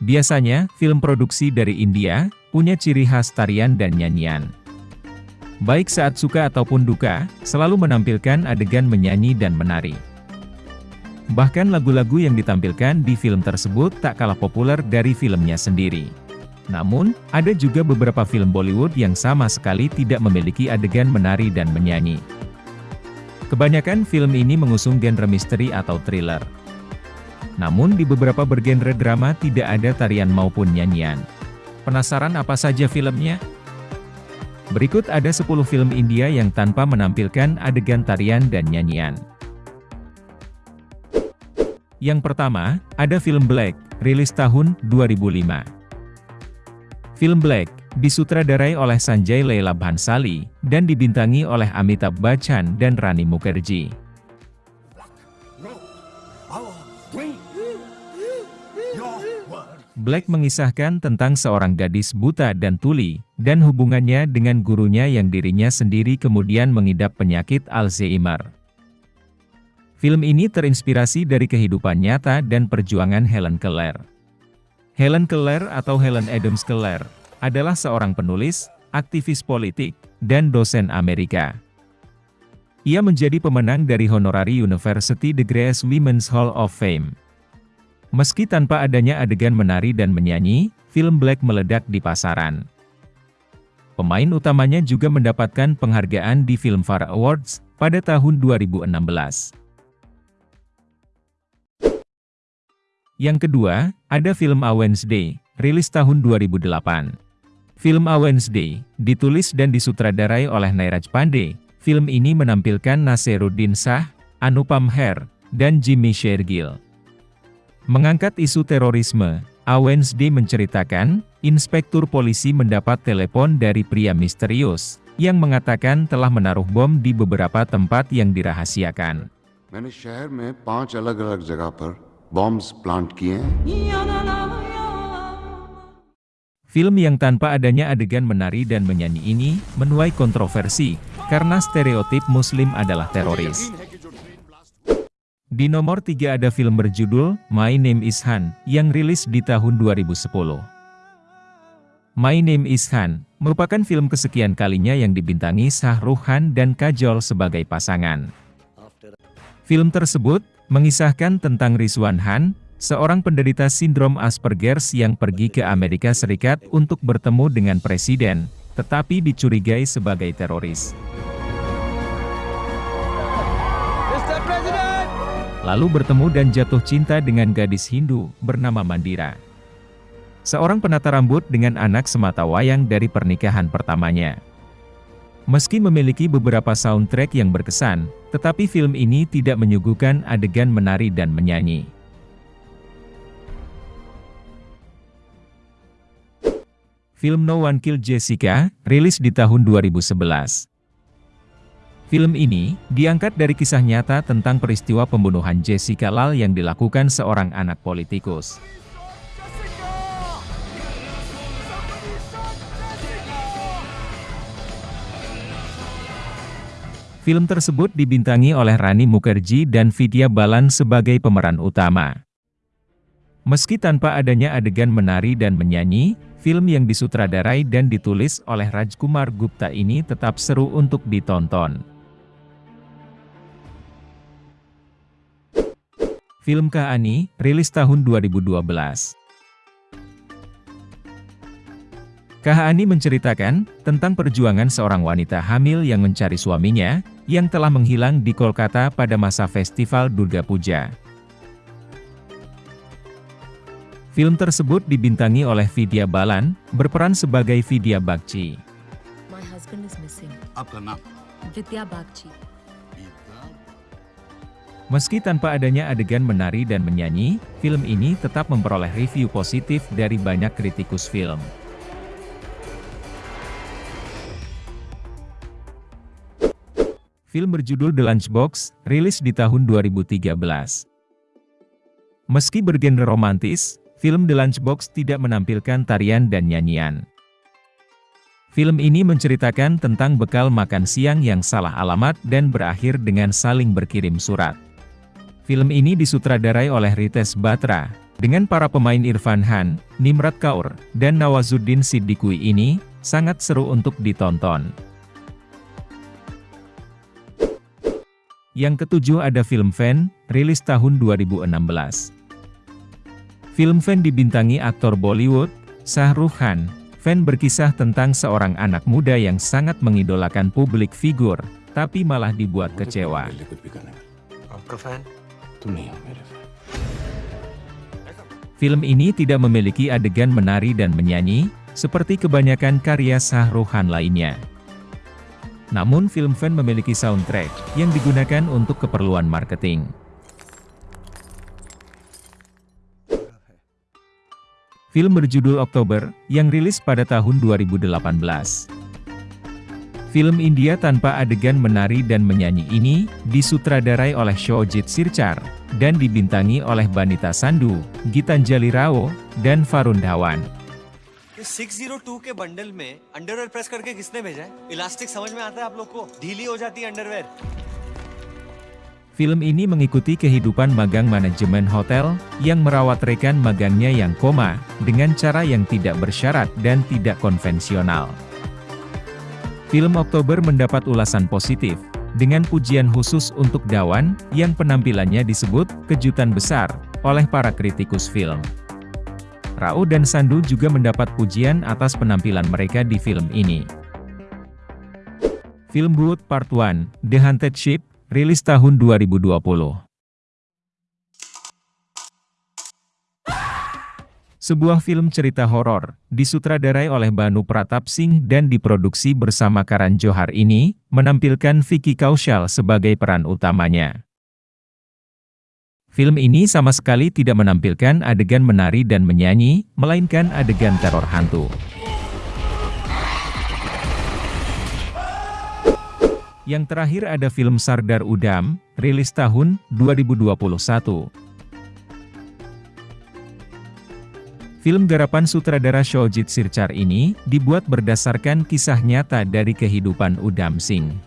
Biasanya, film produksi dari India, punya ciri khas tarian dan nyanyian. Baik saat suka ataupun duka, selalu menampilkan adegan menyanyi dan menari. Bahkan lagu-lagu yang ditampilkan di film tersebut tak kalah populer dari filmnya sendiri. Namun, ada juga beberapa film Bollywood yang sama sekali tidak memiliki adegan menari dan menyanyi. Kebanyakan film ini mengusung genre misteri atau thriller. Namun di beberapa bergenre drama tidak ada tarian maupun nyanyian. Penasaran apa saja filmnya? Berikut ada 10 film India yang tanpa menampilkan adegan tarian dan nyanyian. Yang pertama, ada film Black, rilis tahun 2005. Film Black, disutradarai oleh Sanjay Leela Bhansali, dan dibintangi oleh Amitabh Bachchan dan Rani Mukherjee. Black mengisahkan tentang seorang gadis buta dan tuli, dan hubungannya dengan gurunya yang dirinya sendiri kemudian mengidap penyakit Alzheimer. Film ini terinspirasi dari kehidupan nyata dan perjuangan Helen Keller. Helen Keller atau Helen Adams Keller, adalah seorang penulis, aktivis politik, dan dosen Amerika. Ia menjadi pemenang dari Honorary University The Grace Women's Hall of Fame. Meski tanpa adanya adegan menari dan menyanyi, film Black meledak di pasaran. Pemain utamanya juga mendapatkan penghargaan di Filmfare Awards pada tahun 2016. Yang kedua, ada film A Wednesday, rilis tahun 2008. Film A Wednesday, ditulis dan disutradarai oleh Nairaj Pandey. Film ini menampilkan Nasiruddin Shah, Anupam Her, dan Jimmy Shergill. Mengangkat isu terorisme, A Wednesday menceritakan, inspektur polisi mendapat telepon dari pria misterius, yang mengatakan telah menaruh bom di beberapa tempat yang dirahasiakan. मैंने शहर में पांच अलग अलग जगह पर bombs plant किए हैं Film yang tanpa adanya adegan menari dan menyanyi ini, menuai kontroversi, karena stereotip muslim adalah teroris. Di nomor 3 ada film berjudul My Name is Han yang rilis di tahun 2010. My Name is Han merupakan film kesekian kalinya yang dibintangi Shah Rukh Khan dan Kajol sebagai pasangan. Film tersebut mengisahkan tentang Rizwan Han, seorang penderita sindrom Asperger yang pergi ke Amerika Serikat untuk bertemu dengan presiden, tetapi dicurigai sebagai teroris. Lalu bertemu dan jatuh cinta dengan gadis Hindu bernama Mandira. Seorang penata rambut dengan anak semata wayang dari pernikahan pertamanya. Meski memiliki beberapa soundtrack yang berkesan, tetapi film ini tidak menyuguhkan adegan menari dan menyanyi. Film No One Killed Jessica, rilis di tahun 2011. Film ini, diangkat dari kisah nyata tentang peristiwa pembunuhan Jessica Lal yang dilakukan seorang anak politikus. Film tersebut dibintangi oleh Rani Mukherjee dan Vidya Balan sebagai pemeran utama. Meski tanpa adanya adegan menari dan menyanyi, film yang disutradarai dan ditulis oleh Rajkumar Gupta ini tetap seru untuk ditonton. Film Kaani, rilis tahun 2012. Kaani menceritakan tentang perjuangan seorang wanita hamil yang mencari suaminya, yang telah menghilang di Kolkata pada masa Festival Durga Puja. Film tersebut dibintangi oleh Vidya Balan, berperan sebagai Vidya Bakci. Vidya Bakci. Meski tanpa adanya adegan menari dan menyanyi, film ini tetap memperoleh review positif dari banyak kritikus film. Film berjudul The Lunchbox, rilis di tahun 2013. Meski bergenre romantis, film The Lunchbox tidak menampilkan tarian dan nyanyian. Film ini menceritakan tentang bekal makan siang yang salah alamat dan berakhir dengan saling berkirim surat. Film ini disutradarai oleh Ritesh Batra, Dengan para pemain Irfan Han, Nimrat Kaur, dan Nawazuddin Siddiqui ini, sangat seru untuk ditonton. Yang ketujuh ada film Fan, rilis tahun 2016. Film Fan dibintangi aktor Bollywood, Shah Rukh Khan. Fan berkisah tentang seorang anak muda yang sangat mengidolakan publik figur, tapi malah dibuat kecewa. Film ini tidak memiliki adegan menari dan menyanyi, seperti kebanyakan karya sahruhan lainnya. Namun film Fan memiliki soundtrack, yang digunakan untuk keperluan marketing. Film berjudul Oktober, yang rilis pada tahun 2018. Film India tanpa adegan menari dan menyanyi ini, disutradarai oleh Shojit Sircar, dan dibintangi oleh Banita Sandu, Gitanjali Rao, dan Varun Dhawan. इस 602 के बंडल में underwear press करके किसने भेजा है इलास्टिक समझ में आता है आप लोग को ढीली हो जाती है underwear Film ini mengikuti kehidupan magang manajemen hotel, yang merawat rekan magangnya yang koma, dengan cara yang tidak bersyarat dan tidak konvensional. Film Oktober mendapat ulasan positif, dengan pujian khusus untuk Dawan, yang penampilannya disebut kejutan besar oleh para kritikus film. Rao dan Sandu juga mendapat pujian atas penampilan mereka di film ini. Film Wood Part 1, The Haunted Ship, rilis tahun 2020. Sebuah film cerita horor, disutradarai oleh Banu Pratap Singh dan diproduksi bersama Karan Johar ini, menampilkan Vicky Kaushal sebagai peran utamanya. Film ini sama sekali tidak menampilkan adegan menari dan menyanyi, melainkan adegan teror hantu. Yang terakhir ada film Sardar Udam, rilis tahun 2021. Film garapan sutradara Shojit Sircar ini, dibuat berdasarkan kisah nyata dari kehidupan Udam Singh.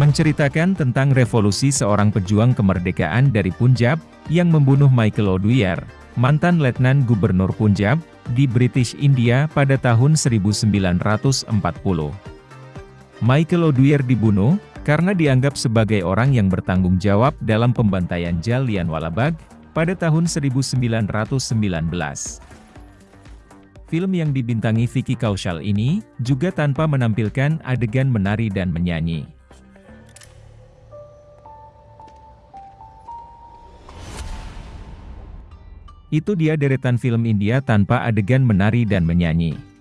Menceritakan tentang revolusi seorang pejuang kemerdekaan dari Punjab, yang membunuh Michael O'Dwyer, mantan letnan gubernur Punjab, di British India pada tahun 1940. Michael O'Dwyer dibunuh, karena dianggap sebagai orang yang bertanggung jawab dalam pembantaian Jallianwala Bagh, pada tahun 1919. Film yang dibintangi Vicky Kaushal ini, juga tanpa menampilkan adegan menari dan menyanyi. Itu dia deretan film India tanpa adegan menari dan menyanyi.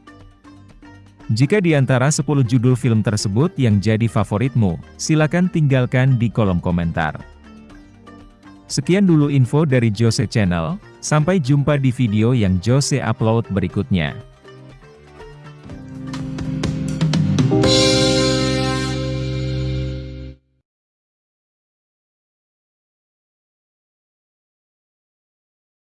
Jika di antara 10 judul film tersebut yang jadi favoritmu, silakan tinggalkan di kolom komentar. Sekian dulu info dari Jose Channel, sampai jumpa di video yang Jose upload berikutnya.